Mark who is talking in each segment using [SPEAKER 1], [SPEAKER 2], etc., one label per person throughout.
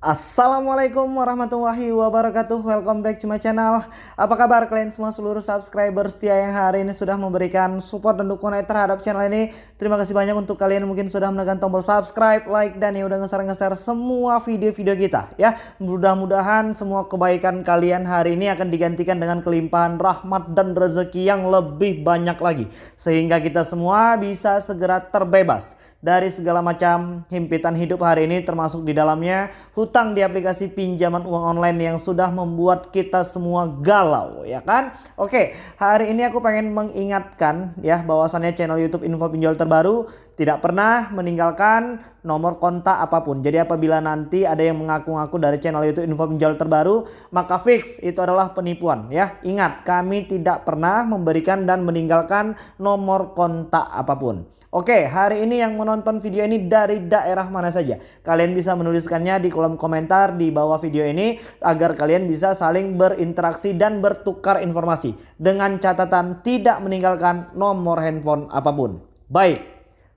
[SPEAKER 1] Assalamualaikum warahmatullahi wabarakatuh. Welcome back to my channel. Apa kabar kalian semua seluruh subscriber setia yang hari ini sudah memberikan support dan dukungan terhadap channel ini? Terima kasih banyak untuk kalian mungkin sudah menekan tombol subscribe, like, dan ya udah nge-share semua video-video kita ya. Mudah-mudahan semua kebaikan kalian hari ini akan digantikan dengan kelimpahan rahmat dan rezeki yang lebih banyak lagi. Sehingga kita semua bisa segera terbebas dari segala macam himpitan hidup hari ini termasuk di dalamnya hutang di aplikasi pinjaman uang online yang sudah membuat kita semua galau ya kan? Oke hari ini aku pengen mengingatkan ya bahwasannya channel YouTube info pinjol terbaru tidak pernah meninggalkan nomor kontak apa pun. Jadi apabila nanti ada yang mengaku-ngaku dari channel YouTube info pinjol terbaru maka fix itu adalah penipuan ya. Ingat kami tidak pernah memberikan dan meninggalkan nomor kontak apa pun Oke, hari ini yang menonton video ini dari daerah mana saja? Kalian bisa menuliskannya di kolom komentar di bawah video ini agar kalian bisa saling berinteraksi dan bertukar informasi dengan catatan tidak meninggalkan nomor handphone apa pun. Baik,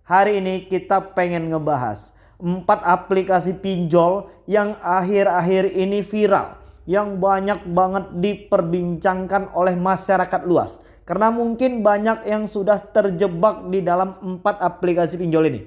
[SPEAKER 1] hari ini kita pengen ngebahas 4 aplikasi pinjol yang akhir-akhir ini viral yang banyak banget diperbincangkan oleh masyarakat luas karena mungkin banyak yang sudah terjebak di dalam empat aplikasi pinjol ini.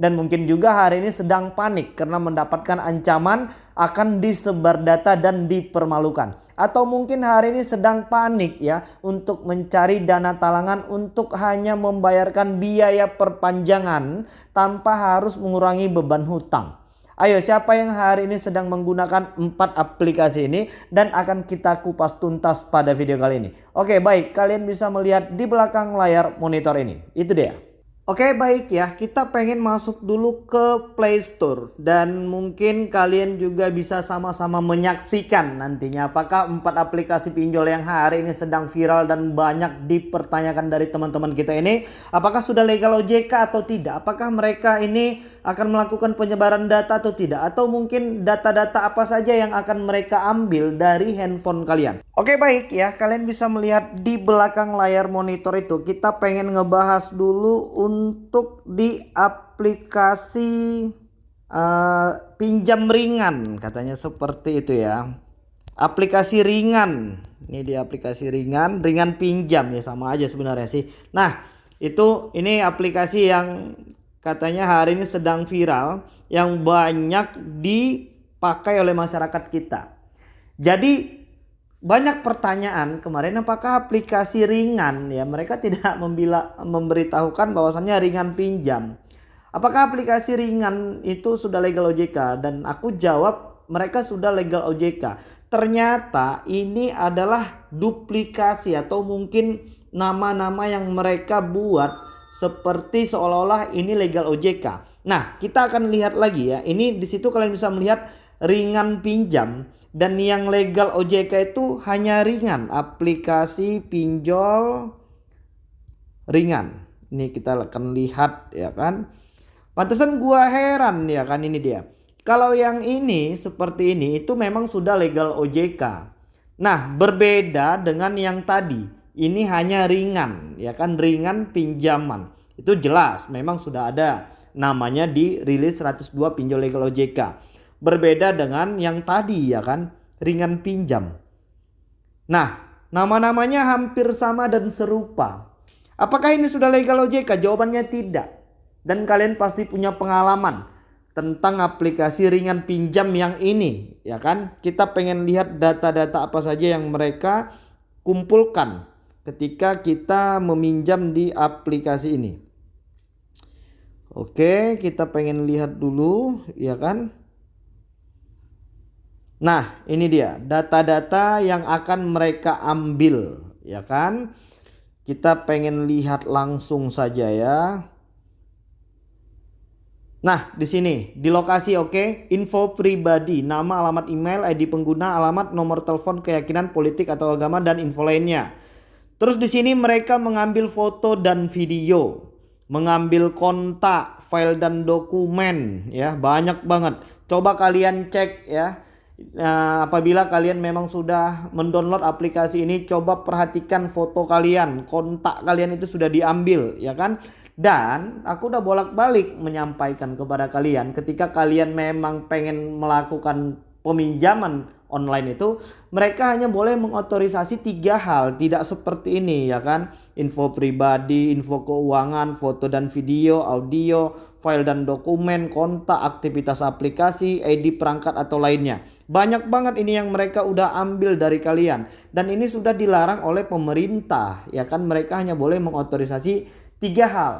[SPEAKER 1] Dan mungkin juga hari ini sedang panik karena mendapatkan ancaman akan disebar data dan dipermalukan. Atau mungkin hari ini sedang panik ya untuk mencari dana talangan untuk hanya membayarkan biaya perpanjangan tanpa harus mengurangi beban hutang. Ayo siapa yang hari ini sedang menggunakan empat aplikasi ini dan akan kita kupas tuntas pada video kali ini. Oke baik kalian bisa melihat di belakang layar monitor ini. Itu dia. Oke baik ya. Kita pengen masuk dulu ke Play Store. Dan mungkin kalian juga bisa sama-sama menyaksikan nantinya apakah empat aplikasi pinjol yang hari ini sedang viral dan banyak dipertanyakan dari teman-teman kita ini. Apakah sudah legal OJK atau tidak? Apakah mereka ini akan melakukan penyebaran data atau tidak? Atau mungkin data-data apa saja yang akan mereka ambil dari handphone kalian. Oke baik ya. Kalian bisa melihat di belakang layar monitor itu kita pengen ngebahas dulu untuk di aplikasi uh, pinjam ringan katanya seperti itu ya. Aplikasi ringan. Ini di aplikasi ringan, ringan pinjam ya sama aja sebenarnya sih. Nah, itu ini aplikasi yang katanya hari ini sedang viral yang banyak dipakai oleh masyarakat kita. Jadi banyak pertanyaan kemarin apakah aplikasi ringan ya mereka tidak membila, memberitahukan bahwasannya ringan pinjam. Apakah aplikasi ringan itu sudah legal OJK dan aku jawab mereka sudah legal OJK. Ternyata ini adalah duplikasi atau mungkin nama-nama yang mereka buat seperti seolah-olah ini legal OJK. Nah, kita akan lihat lagi ya. Ini di situ kalian bisa melihat ringan pinjam dan yang legal OJK itu hanya ringan, aplikasi pinjol ringan. Ini kita akan lihat ya kan. Pantesan gua heran ya kan ini dia. Kalau yang ini seperti ini itu memang sudah legal OJK. Nah, berbeda dengan yang tadi ini hanya ringan ya kan ringan pinjaman itu jelas memang sudah ada namanya di rilis 102 pinjol legal OJK berbeda dengan yang tadi ya kan? Ringan pinjam. Nah nama-namanya hampir sama dan serupa. Apakah ini sudah legal OJK jawabannya tidak. Dan kalian pasti punya pengalaman tentang aplikasi ringan pinjam yang ini ya kan? Kita pengen lihat data-data apa saja yang mereka kumpulkan ketika kita meminjam di aplikasi ini. Oke, kita pengen lihat dulu, ya kan? Nah, ini dia data-data yang akan mereka ambil, ya kan? Kita pengen lihat langsung saja ya. Nah, di sini di lokasi oke, okay? info pribadi, nama, alamat email, ID pengguna, alamat, nomor telepon, keyakinan politik atau agama dan info lainnya. Terus di sini mereka mengambil foto dan video, mengambil kontak, file dan dokumen ya, banyak banget. Coba kalian cek ya. Nah, apabila kalian memang sudah mendownload aplikasi ini, coba perhatikan foto kalian, kontak kalian itu sudah diambil, ya kan? Dan aku udah bolak-balik menyampaikan kepada kalian ketika kalian memang pengen melakukan peminjaman online itu mereka hanya boleh mengotorisasi tiga hal tidak seperti ini ya kan? Info pribadi info keuangan foto dan video audio file dan dokumen kontak aktivitas aplikasi ID perangkat atau lainnya banyak banget ini yang mereka udah ambil dari kalian dan ini sudah dilarang oleh pemerintah ya kan mereka hanya boleh mengotorisasi tiga hal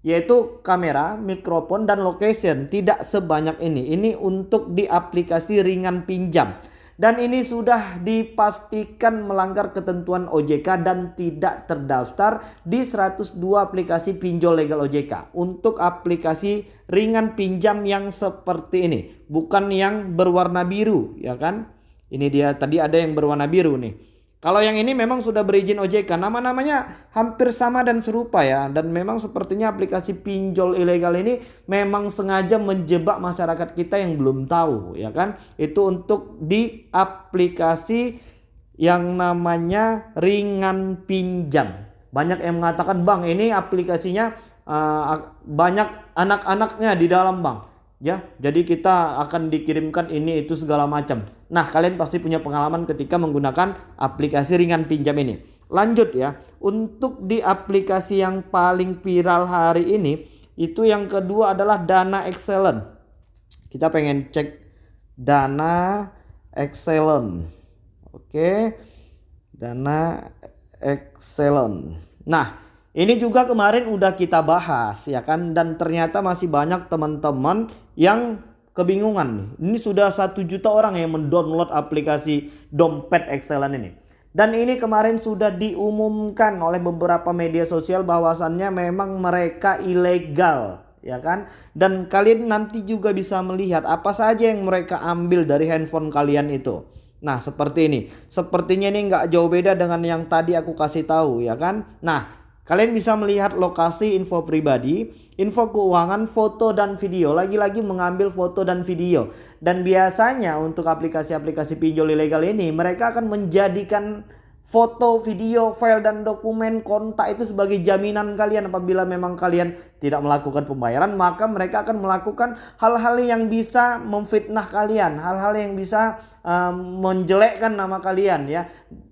[SPEAKER 1] yaitu kamera, mikrofon dan location tidak sebanyak ini. Ini untuk di aplikasi ringan pinjam. Dan ini sudah dipastikan melanggar ketentuan OJK dan tidak terdaftar di 102 aplikasi pinjol legal OJK. Untuk aplikasi ringan pinjam yang seperti ini. Bukan yang berwarna biru ya kan. Ini dia tadi ada yang berwarna biru nih. Kalau yang ini memang sudah berizin OJK, nama-namanya hampir sama dan serupa ya. Dan memang sepertinya aplikasi pinjol ilegal ini memang sengaja menjebak masyarakat kita yang belum tahu ya kan. Itu untuk di aplikasi yang namanya ringan pinjam. Banyak yang mengatakan bang ini aplikasinya uh, banyak anak-anaknya di dalam bang ya jadi kita akan dikirimkan ini itu segala macam nah kalian pasti punya pengalaman ketika menggunakan aplikasi ringan pinjam ini. Lanjut ya untuk di aplikasi yang paling viral hari ini itu yang kedua adalah dana excellent. Kita pengen cek dana excellent. Oke dana excellent. Nah ini juga kemarin udah kita bahas ya kan? Dan ternyata masih banyak teman-teman yang kebingungan Ini sudah satu juta orang yang mendownload aplikasi dompet excellent ini. Dan ini kemarin sudah diumumkan oleh beberapa media sosial bahwasannya memang mereka ilegal ya kan? Dan kalian nanti juga bisa melihat apa saja yang mereka ambil dari handphone kalian itu. Nah seperti ini. Sepertinya ini nggak jauh beda dengan yang tadi aku kasih tahu ya kan? Nah Kalian bisa melihat lokasi info pribadi, info keuangan, foto dan video. Lagi-lagi mengambil foto dan video. Dan biasanya untuk aplikasi-aplikasi pinjol ilegal ini mereka akan menjadikan foto, video, file dan dokumen kontak itu sebagai jaminan kalian apabila memang kalian tidak melakukan pembayaran maka mereka akan melakukan hal-hal yang bisa memfitnah kalian, hal-hal yang bisa um, menjelekkan nama kalian ya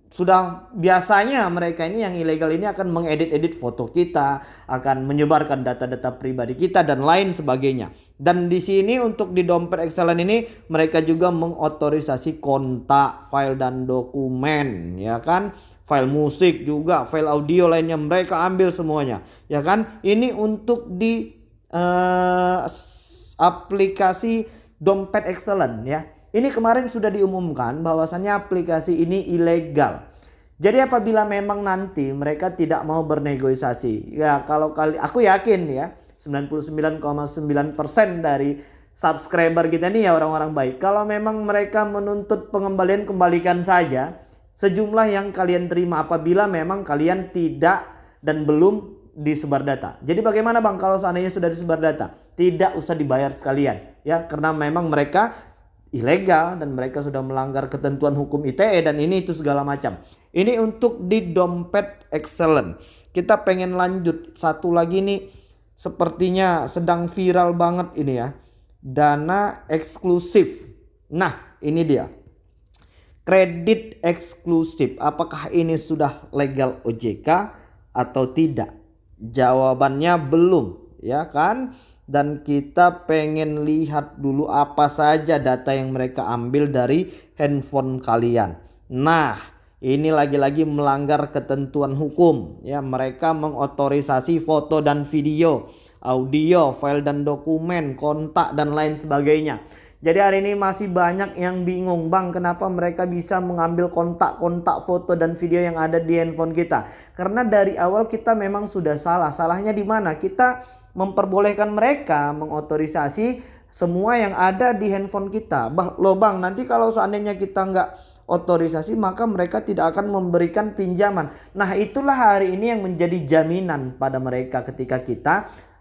[SPEAKER 1] sudah biasanya mereka ini yang ilegal ini akan mengedit-edit foto kita, akan menyebarkan data-data pribadi kita dan lain sebagainya. Dan di sini untuk di dompet excellent ini mereka juga mengotorisasi kontak, file dan dokumen, ya kan? File musik juga, file audio lainnya mereka ambil semuanya, ya kan? Ini untuk di uh, aplikasi dompet excellent ya ini kemarin sudah diumumkan bahwasannya aplikasi ini ilegal. Jadi apabila memang nanti mereka tidak mau bernegosiasi, ya kalau kali aku yakin ya 99,9% dari subscriber kita ini ya orang-orang baik. Kalau memang mereka menuntut pengembalian kembalikan saja sejumlah yang kalian terima apabila memang kalian tidak dan belum disebar data. Jadi bagaimana Bang kalau seandainya sudah disebar data? Tidak usah dibayar sekalian ya karena memang mereka ilegal dan mereka sudah melanggar ketentuan hukum ITE dan ini itu segala macam. Ini untuk di dompet excellent. Kita pengen lanjut satu lagi nih sepertinya sedang viral banget ini ya. Dana eksklusif. Nah, ini dia. Kredit eksklusif. Apakah ini sudah legal OJK atau tidak? Jawabannya belum, ya kan? Dan kita pengen lihat dulu apa saja data yang mereka ambil dari handphone kalian. Nah, ini lagi-lagi melanggar ketentuan hukum ya. Mereka mengotorisasi foto dan video, audio, file dan dokumen, kontak dan lain sebagainya. Jadi hari ini masih banyak yang bingung bang kenapa mereka bisa mengambil kontak-kontak foto dan video yang ada di handphone kita. Karena dari awal kita memang sudah salah. Salahnya di mana? Kita memperbolehkan mereka mengotorisasi semua yang ada di handphone kita. Bah, loh bang, nanti kalau seandainya kita nggak otorisasi maka mereka tidak akan memberikan pinjaman. Nah itulah hari ini yang menjadi jaminan pada mereka ketika kita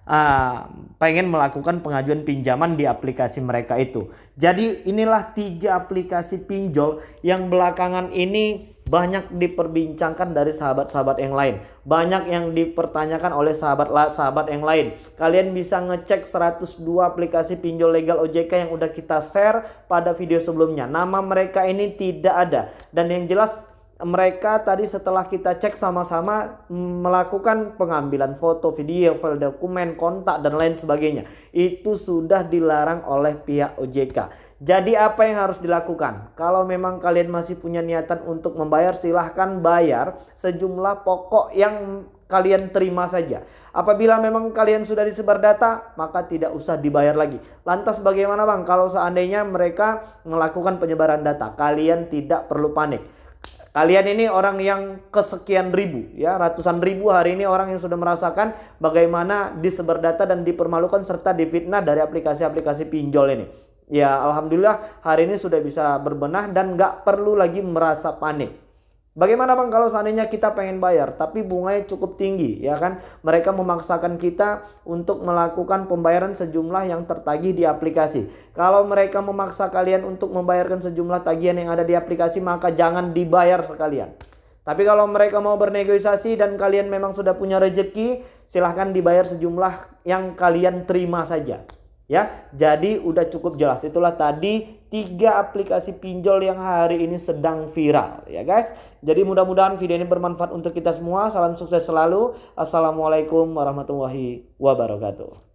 [SPEAKER 1] uh, pengen melakukan pengajuan pinjaman di aplikasi mereka itu. Jadi inilah tiga aplikasi pinjol yang belakangan ini banyak diperbincangkan dari sahabat-sahabat yang lain. Banyak yang dipertanyakan oleh sahabat-sahabat yang lain. Kalian bisa ngecek 102 aplikasi pinjol legal OJK yang udah kita share pada video sebelumnya. Nama mereka ini tidak ada. Dan yang jelas mereka tadi setelah kita cek sama-sama melakukan pengambilan foto, video, file dokumen, kontak dan lain sebagainya. Itu sudah dilarang oleh pihak OJK. Jadi apa yang harus dilakukan? Kalau memang kalian masih punya niatan untuk membayar silahkan bayar sejumlah pokok yang kalian terima saja. Apabila memang kalian sudah disebar data maka tidak usah dibayar lagi. Lantas bagaimana bang kalau seandainya mereka melakukan penyebaran data? Kalian tidak perlu panik. Kalian ini orang yang kesekian ribu ya ratusan ribu hari ini orang yang sudah merasakan bagaimana disebar data dan dipermalukan serta difitnah dari aplikasi-aplikasi pinjol ini. Ya Alhamdulillah hari ini sudah bisa berbenah dan nggak perlu lagi merasa panik. Bagaimana bang kalau seandainya kita pengen bayar tapi bunganya cukup tinggi ya kan mereka memaksakan kita untuk melakukan pembayaran sejumlah yang tertagih di aplikasi. Kalau mereka memaksa kalian untuk membayarkan sejumlah tagihan yang ada di aplikasi maka jangan dibayar sekalian. Tapi kalau mereka mau bernegosiasi dan kalian memang sudah punya rejeki silahkan dibayar sejumlah yang kalian terima saja ya. Jadi udah cukup jelas. Itulah tadi tiga aplikasi pinjol yang hari ini sedang viral ya guys. Jadi mudah-mudahan video ini bermanfaat untuk kita semua. Salam sukses selalu. Assalamualaikum warahmatullahi wabarakatuh.